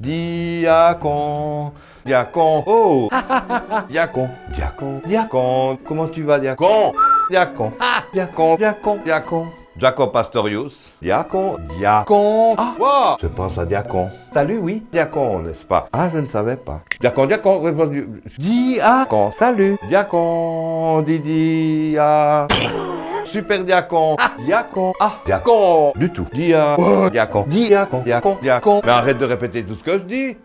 Diacon. Diacon. Oh. Diacon. Diacon. Diacon. Comment tu vas, Diacon? Diacon. Ah. Diacon. Diacon. Diacon. Jacob Pastorius. Diacon. Diacon. Ah. Wow. Je pense à Diacon. Salut, oui. Diacon, n'est-ce pas? Ah, je ne savais pas. Diacon, Diacon. répondu. Diacon. Salut. Diacon. Didi. Ah. Super diacon. Ah, diacon. Ah, diacon. Du tout. Dia. Oh, diacon. Diacon. Diacon. Diacon. Mais arrête de répéter tout ce que je dis.